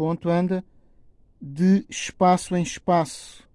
ponto anda de espaço em espaço.